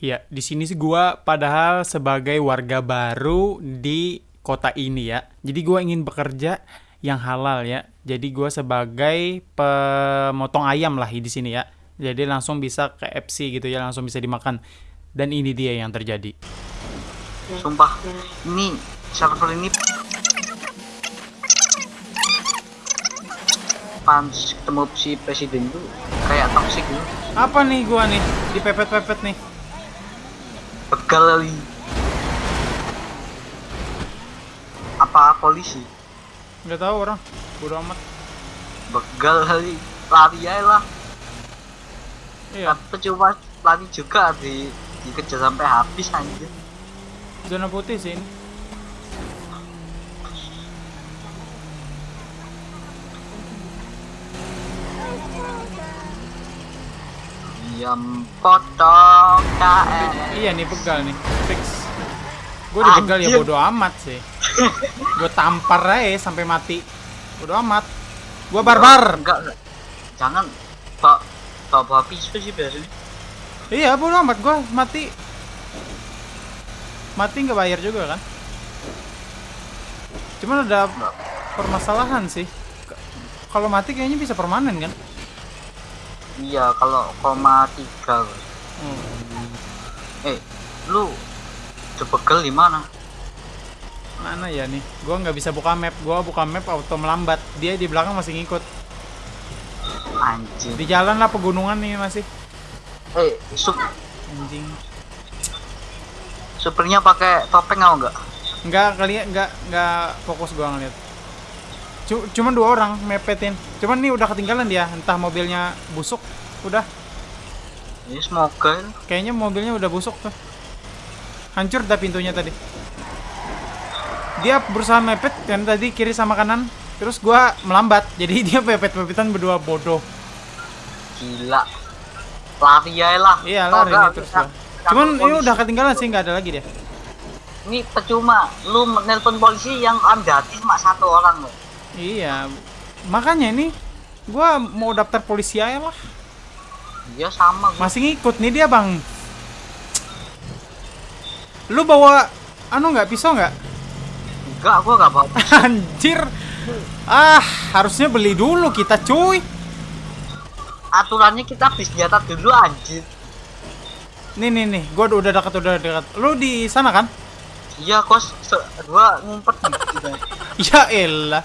Ya, di sini sih gua padahal sebagai warga baru di kota ini ya. Jadi gua ingin bekerja yang halal ya. Jadi gua sebagai pemotong ayam lah di sini ya. Jadi langsung bisa ke FC gitu ya, langsung bisa dimakan. Dan ini dia yang terjadi. Sumpah, ini server ini pantas ketemu si presiden tuh kayak toxic gitu. Apa nih gua nih? Dipepet-pepet nih. Begal kali. Apa polisi? Nggak tahu orang. Bodo amat. Begal kali. Lari aja lah. Iya, Tapi cuma lari juga di dikejar sampai habis anjir. zona putih sih Yang potong KM. Iya nih begal nih. Fix. Gue dibegal ya bodo amat sih. Gue tampar aja sampai mati. Bodo amat. Gue barbar. Enggak, enggak. Jangan bawa bawa, bawa pisau sih biasanya. Iya bodo amat gue mati. Mati nggak bayar juga kan? Cuman ada permasalahan sih. Kalau mati kayaknya bisa permanen kan? Iya, kalau koma tiga. Hmm. Eh, lu begal di mana? Mana ya nih? Gua nggak bisa buka map. Gua buka map auto melambat. Dia di belakang masih ngikut. Anjing. Di jalan lah pegunungan nih masih. Eh, sup Anjing. supernya pakai topeng apa enggak? Nggak kali ya, nggak nggak fokus gua ngeliat. Cu- Cuman dua orang mepetin. Cuman nih udah ketinggalan dia. Entah mobilnya busuk. Udah. Ini semoga. Kayaknya mobilnya udah busuk tuh. Hancur dah pintunya tadi. Dia berusaha mepet kan tadi kiri sama kanan. Terus gua melambat. Jadi dia pepet-pepetan berdua bodoh. Gila. Lari aja lah. Iya lari nih terus gua. Cuman ini udah ketinggalan sih nggak ada lagi dia. Ini percuma. Lu nelpon polisi yang anda cuma satu orang loh. Iya. Makanya ini gua mau daftar polisi aja lah. Iya sama gua. Masih ngikut nih dia, Bang. Lu bawa anu nggak pisau nggak? Enggak, gua enggak bawa. Anjir. Ah, harusnya beli dulu kita, cuy. Aturannya kita beli senjata dulu anjir. Nih nih nih, gua udah dekat udah dekat. Lu di sana kan? Iya, kos gua ngumpet gitu. Ya elah.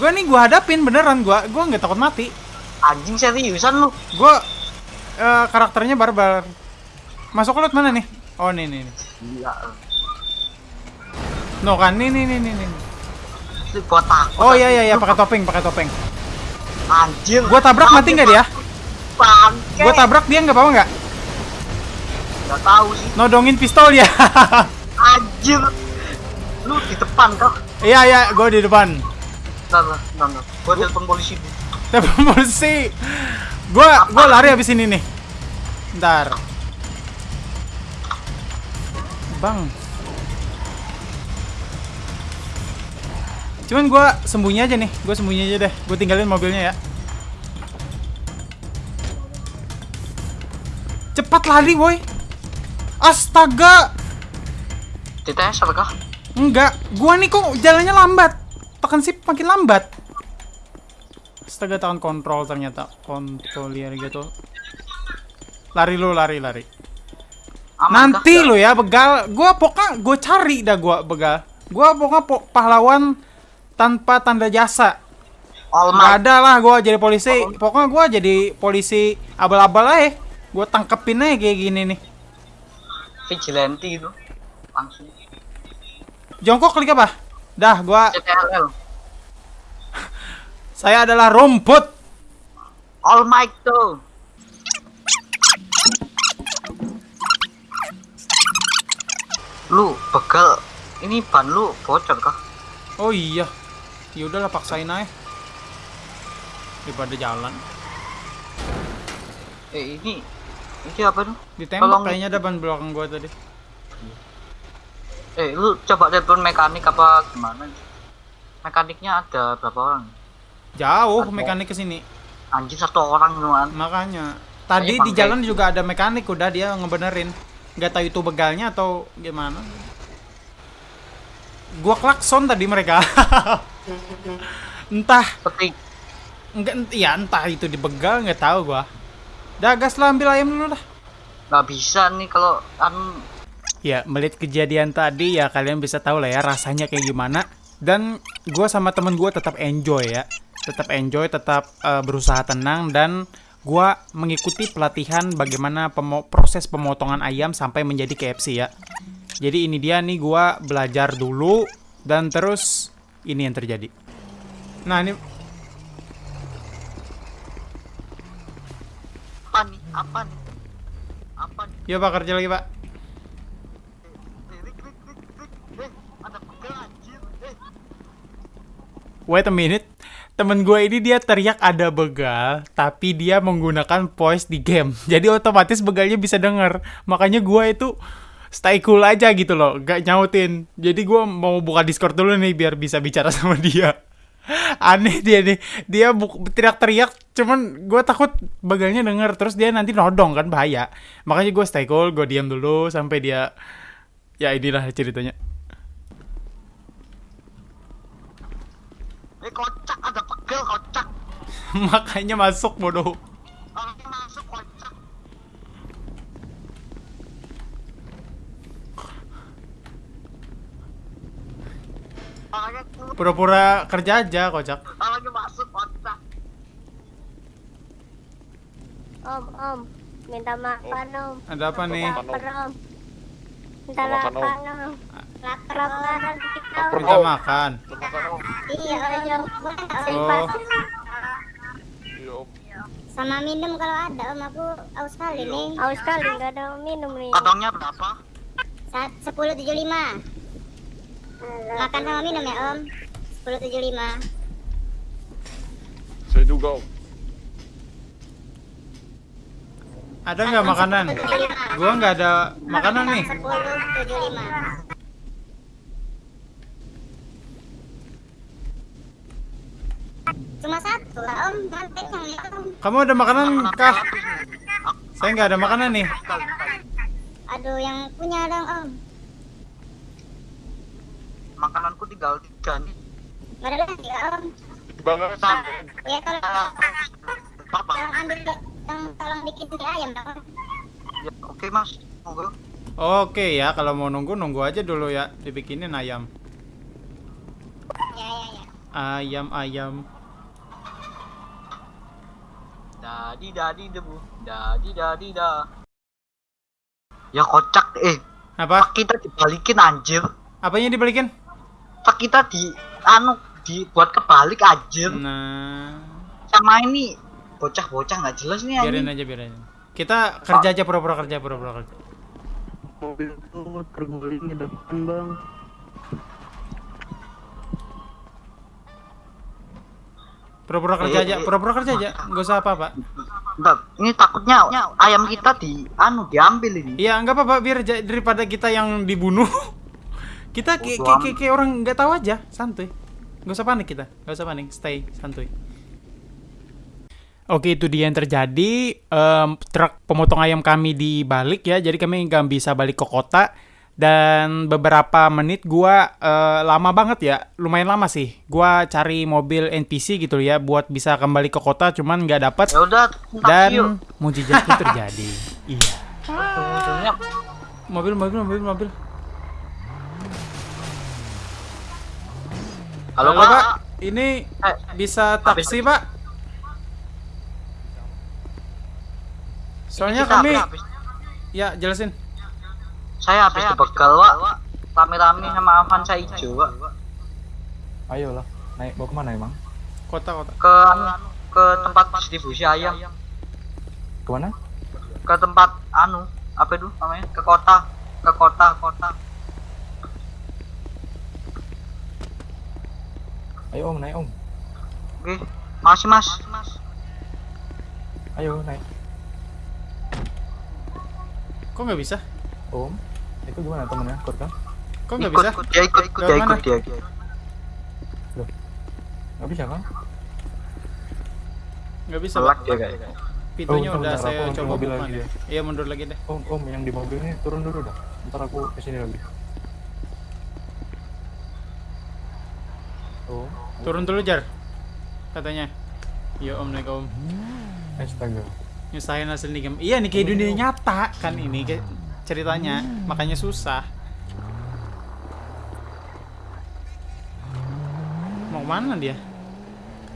Gua nih gua hadapin beneran gua. Gua nggak takut mati. Anjing seriusan lu. Gua eh, karakternya barbar. Masuk ke mana nih? Oh, nih nih nih. Iya. No kan nih nih nih nih. nih. Gua takut. Oh iya iya iya pakai topeng, pakai topeng. Anjir. Gua tabrak mati nggak dia? Bangke. Gua tabrak dia nggak apa-apa nggak? Enggak tahu sih. Nodongin pistol ya. Anjir. Lu di depan kah? Iya iya, gua di depan. Nah, nah, nah, nah. Gua telepon polisi. Telepon polisi. Gua gua lari habis ini nih. Ntar. Bang. Cuman gua sembunyi aja nih. Gua sembunyi aja deh. Gua tinggalin mobilnya ya. Cepat lari, boy. Astaga. TTS apa kah? Enggak, gua nih kok jalannya lambat. Makin lambat. Astaga tangan kontrol ternyata kontrolier gitu. Lari lu, lari, lari. Aman Nanti lu ya begal. Gua pokoknya gua cari dah gua begal. Gua pokoknya po- pahlawan tanpa tanda jasa. All Might. ada lah gua jadi polisi. Pokoknya gua jadi polisi abal-abal aja. Gua tangkepin aja kayak gini nih. Vigilante itu. Langsung. Jongkok klik apa? Dah, gua CTRL. Saya adalah rumput. All Might tuh. Lu begal. Ini ban lu bocor kah? Oh iya. Ya udahlah paksain aja. Daripada jalan. Eh ini ini apa tuh? Ditembak Tolong. kayaknya ada ban belakang gua tadi. Eh lu coba telepon mekanik apa gimana? Mekaniknya ada berapa orang? Jauh Ada. mekanik ke sini. Anjir satu orang doang. Makanya tadi di jalan juga ada mekanik udah dia ngebenerin. nggak tahu itu begalnya atau gimana gua klakson tadi mereka entah Petik. enggak ya entah itu dibegal nggak tahu gua dah gas lah ambil ayam dulu dah Nggak bisa nih kalau anu Ya, melihat kejadian tadi ya kalian bisa tahu lah ya rasanya kayak gimana. Dan gua sama temen gua tetap enjoy ya, tetap enjoy, tetap eh, berusaha tenang dan gua mengikuti pelatihan bagaimana pemo- proses pemotongan ayam sampai menjadi KFC ya. Jadi ini dia nih gua belajar dulu dan terus ini yang terjadi. Nah ini apa nih? Apa nih? Apa nih? ya pak kerja lagi pak. Eh. Eh, Wait a minute. Temen gue ini dia teriak ada begal, tapi dia menggunakan voice di game. Jadi otomatis begalnya bisa denger. Makanya gue itu stay cool aja gitu loh, gak nyautin. Jadi gue mau buka Discord dulu nih biar bisa bicara sama dia. Aneh dia nih, dia teriak-teriak, cuman gue takut begalnya denger, terus dia nanti nodong kan bahaya. Makanya gue stay cool, gue diam dulu sampai dia, ya inilah ceritanya. eh kocak ada pegal kocak. Makanya masuk bodoh. Masuk kocak. Pura-pura kerja aja, kocak. orangnya masuk kocak. Om, om, minta makan om. Ada apa nih? Lapar om. Minta Makan, Om. makan om. Lapar lapar kita om. Minta makan. Iya om oh. sama minum kalau ada om. Aku aus kali iya, nih. Aus kali nggak ada minum nih. Kantongnya berapa? Saat sepuluh tujuh lima. Makan sama minum ya om? sepuluh tujuh lima. Saya juga om. Ada nggak makanan? Gua nggak ada makanan nih. 1075. Cuma satu lah om. Nanti yang ya om. Kamu ada makanan kah? Saya nggak ada makanan nih. Aduh yang punya dong om. Makananku tinggal tiga nih. Nggak ada lagi ya om. Banget. Ya kalau Apa? yang ambil yang tolong bikin di ayam dong. Ya, oke mas. Monggo. Oke ya, kalau mau nunggu nunggu aja dulu ya. Dibikinin ayam. Ya ya ya. Ayam ayam. Dadi dadi debu. Dadi dadi da. Ya kocak eh. Apa? Tak kita dibalikin anjir. Apanya dibalikin? Tak kita di anu dibuat kebalik anjir. Nah, Sama ini bocah-bocah nggak jelas nih biarin aja biarin. aja. Kita kerja aja pura-pura kerja pura-pura kerja. mobil tuh terguling di depan bang Pura-pura kerja aja, pura-pura kerja aja. Nggak usah apa-apa. Ini takutnya ayam kita di anu diambil ini. Iya, nggak apa-apa biar daripada kita yang dibunuh. Kita kayak kayak kayak- orang nggak tahu aja, santuy. Nggak usah panik kita, nggak usah panik, stay santuy. Oke, itu dia yang terjadi. Em, truk pemotong ayam kami dibalik ya, jadi kami nggak bisa balik ke kota. Dan beberapa menit gua eh, lama banget ya, lumayan lama sih. Gua cari mobil NPC gitu ya, buat bisa kembali ke kota, cuman nggak dapat. Ya. Dan mujizat pun terjadi. Iya. Ujungnya Mobil, mobil, mobil, mobil. Halo, Halo, Pak. Pak. Ini Eh, bisa taksi, Pak? Soalnya kami habis- ya jelasin. Saya habis dibegal, Wak. Rame-rame sama Avanza hijau, Wak. ayolah naik bawa ke mana emang Kota-kota. Ke anu, ke tempat distribusi ayam. ke mana Ke tempat anu, apa itu namanya? Ke kota. Ke kota, kota. ayo om naik om Oke. Masih, Mas. ayo naik Kok nggak bisa? om itu gimana temennya kor kan Kok nggak bisa? ikut, dia ikut, ikut, dia ikut, dia ikut. nggak bisa kan Nggak bisa, Selak Pak. dia kayaknya. pintunya Oh, udah bentar, saya coba mobil lagi ya. Iya mundur lagi deh. Om, om yang di mobil ini turun dulu dah. Ntar aku ke sini lagi. Oh, Turun dulu jar. Katanya. Ya om naik om. astaga. Nyusahin hasil nih game. Iya nih kayak dunia nyata kan ini kayak ceritanya. Makanya susah. Mau mana dia?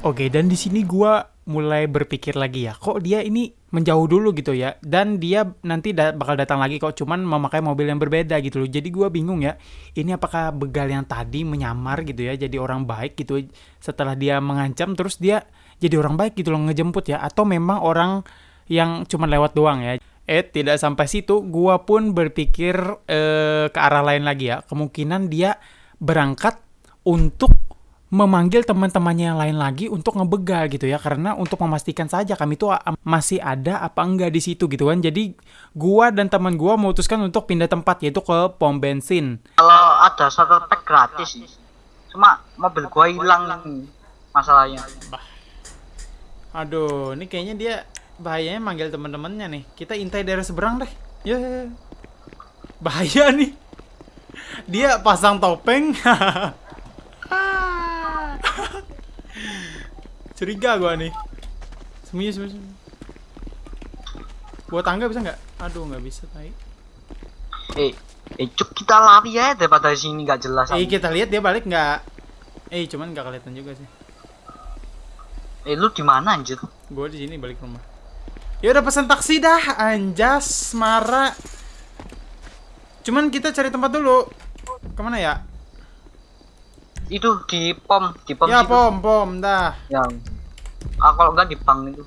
Oke, dan di sini gua mulai berpikir lagi ya, kok dia ini menjauh dulu gitu ya, dan dia nanti da- bakal datang lagi kok, cuman memakai mobil yang berbeda gitu loh. Jadi gua bingung ya, ini apakah begal yang tadi menyamar gitu ya, jadi orang baik gitu setelah dia mengancam, terus dia jadi orang baik gitu loh ngejemput ya, atau memang orang yang cuman lewat doang ya. Eh, tidak sampai situ, gua pun berpikir eh, ke arah lain lagi ya. Kemungkinan dia berangkat untuk memanggil teman-temannya yang lain lagi untuk ngebegal gitu ya karena untuk memastikan saja kami tuh a- masih ada apa enggak di situ gitu kan jadi gua dan teman gua memutuskan untuk pindah tempat yaitu ke pom bensin Kalau ada starter pack gratis. Cuma mobil gua hilang masalahnya. aduh ini kayaknya dia bahayanya manggil teman-temannya nih. Kita intai daerah seberang deh. Ya bahaya nih. Dia pasang topeng. Curiga gua nih. Sembunyi sembunyi sembunyi. buat tangga bisa nggak? Aduh nggak bisa tai. Eh, eh cuk kita lari ya daripada di sini nggak jelas. eh kita lihat dia balik nggak? Eh cuman nggak kelihatan juga sih. Eh lu di mana anjir? gua di sini balik rumah ya udah pesan taksi dah anjas marah cuman kita cari tempat dulu ke mana ya Itu di pom, di pom ya situ. pom pom dah Yang ah kalau nggak di bank itu.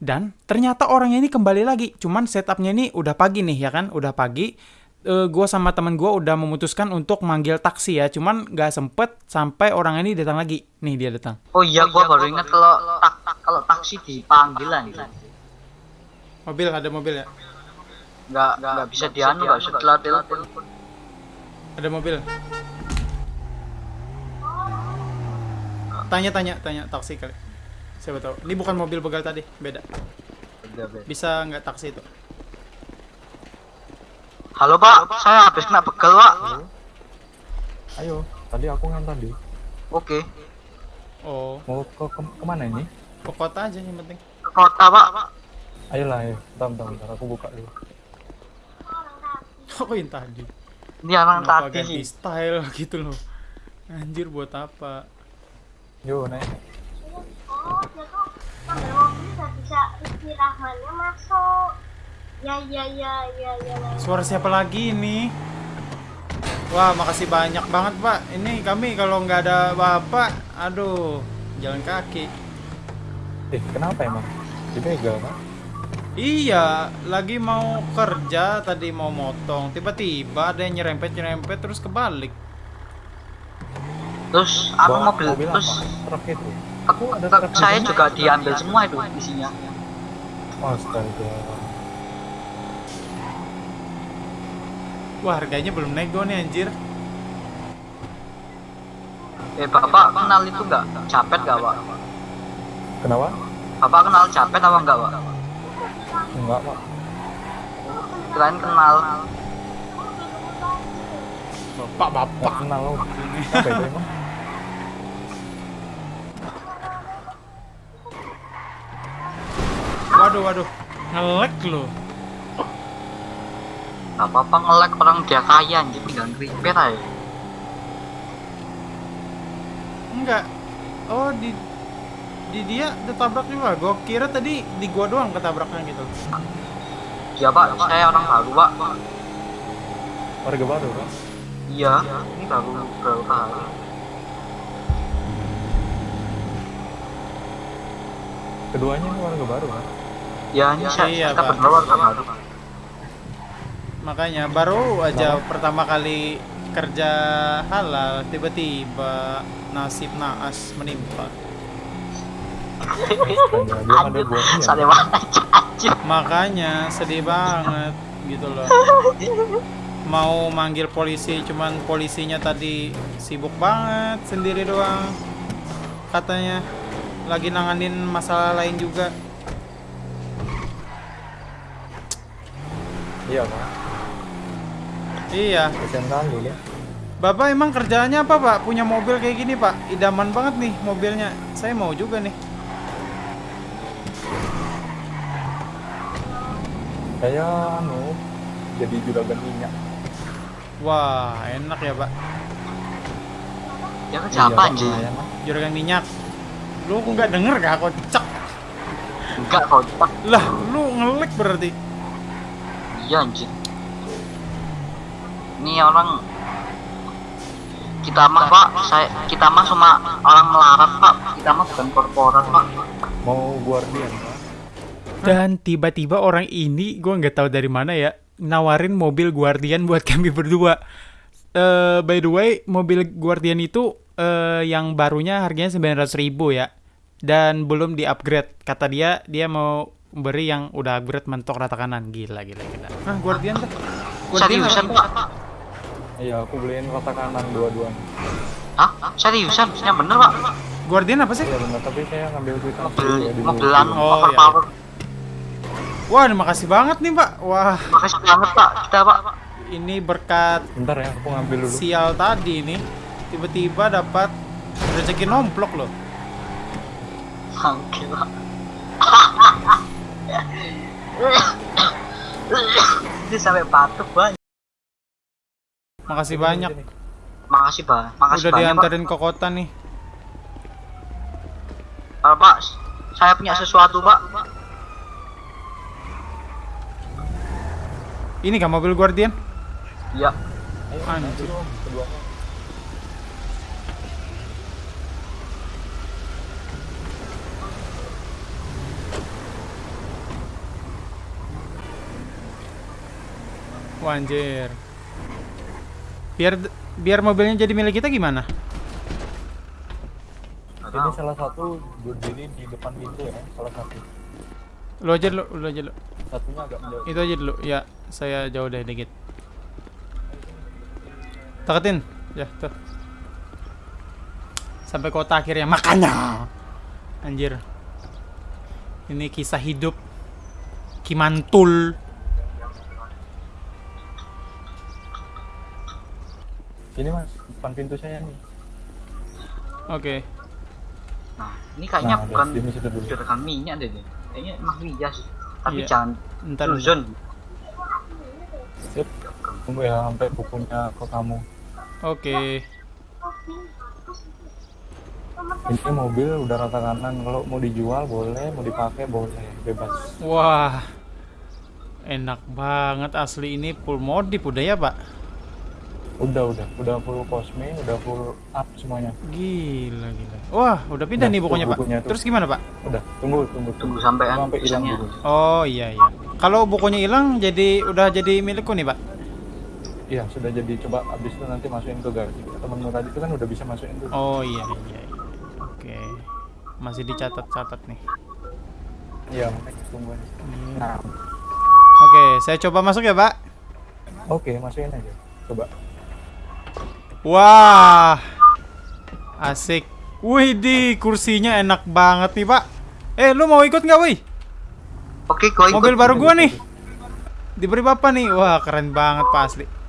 Dan ternyata orangnya ini kembali lagi. Cuman setupnya ini udah pagi nih ya kan, udah pagi. Eh gua sama teman gua udah memutuskan untuk manggil taksi ya. Cuman nggak sempet sampai orang ini datang lagi. Nih dia datang. Oh iya, gua baru ingat kalau tak kalau taksi dipanggil anjir. Mobil ada mobil ya? Nggak nggak bisa dianu nggak setelah telepon. Ada mobil. Tanya tanya tanya taksi kali. Siapa tahu. Ini bukan mobil begal tadi, beda. Bisa nggak taksi itu? Halo pak, saya habis kena begal pak. Ayo, tadi aku ngantar di. Oke, Oh, Mau ke, ke ke mana ini? ke kota aja yang penting. ke kota pak. Ayolah, ayo. Bentar, bentar, bentar. Aku buka dulu. Apa yang tadi? Ini orang Kenapa tadi ganti sih. style gitu loh? Anjir buat apa? Yo, naik. Oh, sambil mobil nggak bisa istirahatnya masuk. Ya, ya, ya, ya, ya. Suara siapa lagi ini? Wah, makasih banyak banget, Pak. Ini kami kalau nggak ada Bapak, aduh, jalan kaki. Eh, kenapa emang? Dibegal kan? Iya, lagi mau kerja, tadi mau motong. Tiba-tiba ada yang nyerempet-nyerempet terus kebalik. Terus apa Bawa mobil, mobil terus apa? Truk itu. aku truk saya juga diambil semua itu isinya. Astaga. Wah, harganya belum nego nih anjir. Eh bapak kenal itu nggak? Capet nggak pak? Kenapa? Bapak kenal capet apa enggak pak? Enggak, Pak. Kirain kenal. Bapak-bapak. Enggak kenal lo. Apa itu emang? Waduh, waduh. Ngelek loh. Gak apa-apa nge-lag orang dia kaya anjir tinggal repair aja. Enggak. Oh, di di dia ditabrak juga. Gua kira tadi di gua doang ketabraknya gitu. Iya pak, saya orang baru pak. Warga baru kan? Iya, ini baru baru hari. Keduanya ini warga baru kan? Ya ini saya Iya, kita Pak. berdua warga baru. Makanya baru aja pertama kali kerja halal tiba-tiba nasib naas menimpa. Makanya sedih banget gitu loh. Mau manggil polisi, cuman polisinya tadi sibuk banget sendiri doang. Katanya lagi nanganin masalah lain juga. Iya, Pak. Iya. Bapak emang kerjaannya apa pak? Punya mobil kayak gini pak? Idaman banget nih mobilnya. Saya mau juga nih. Saya anu jadi juragan minyak. Wah enak ya pak. Ya kan Iya, siapa Pak, anjing? Juragan minyak. Lu nggak denger gak kocak? Enggak kocak. Lah lu ngelik berarti. Iya anjing. Ini orang kita mah pak, saya kita mah cuma orang melarat pak, kita mah bukan korporat pak. Mau guardian, Pak. Dan tiba-tiba orang ini gue nggak tahu dari mana ya nawarin mobil Guardian buat kami berdua. Eh by the way, mobil Guardian itu eh yang barunya harganya 900.000 ribu ya. Dan belum di-upgrade. Kata dia, dia mau beri yang udah upgrade mentok rata kanan. Gila, gila, gila. Ah, Guardian tuh. Guardian Seriusan pak? Iya, aku beliin rata kanan dua-duanya. Hah? Seriusan? Yang bener pak? Guardian apa sih? Iya benar, tapi saya ngambil duit Mobil mobilan Oh, iya, overpower. Wah, terima kasih banget nih, Pak. Wah, Makasih banget pak, kita pak. ini berkat Bentar ya, aku ngambil dulu. sial tadi nih. Tiba-tiba dapat rezeki nomplok loh. Bangke pak. Ini sampai batuk pak. Makasih banyak. Makasih pak, makasih Udah banyak pak. diantarin ke kota nih. Pak, saya punya sesuatu pak. Ini kan mobil Guardian? Iya. Ayo, Anjir. Wah, anjir. Biar biar mobilnya jadi milik kita gimana? Ini salah satu berdiri di depan pintu ya, salah satu. Lu aja dulu, lu aja dulu. Satunya agak menjauh. Itu aja dulu. Ya, saya jauh deh dikit. Teketin. Ya, tuh. Sampai kota akhirnya. Makanya. Anjir. Ini kisah hidup Kimantul. Sini mas, depan pintu saya nih. Oke. Nah, ini kayaknya Nah, bukan juragan minyak deh. deh. Kayaknya emang rias. Tapi Iya. jangan Ntar. Susun. Sip. Tunggu ya sampai bukunya ke kamu. Oke. Ini mobil udah rata kanan. Kalau mau dijual boleh, mau dipakai boleh, bebas. Wah. Enak banget asli ini full modif udah ya, Pak? Udah, udah, udah full cosme, udah full up semuanya. Gila, gila. Wah, udah pindah Udah, nih bukunya, tuh Pak. bukunya tuh. Terus gimana, Pak? Udah, tunggu, tunggu, Tunggu sampai kan sampai hilang dulu. Oh, iya iya. Kalau bukunya hilang jadi udah jadi milikku nih, Pak. Iya, sudah jadi coba abis itu nanti masukin ke garasi. Temenmu tadi itu kan udah bisa masukin tuh. Oh, iya iya. iya. Oke. Masih dicatat-catat nih. Iya, makanya tunggu aja. Hmm. Nah, Oke, saya coba masuk ya, Pak. oke, masukin aja. Coba. Wah. Asik. Wih, di kursinya enak banget nih, Pak. Eh, lu mau ikut nggak, wih? Oke, gua ikut. Mobil baru gua nih. Diberi bapak nih. Wah, keren banget, Pak asli.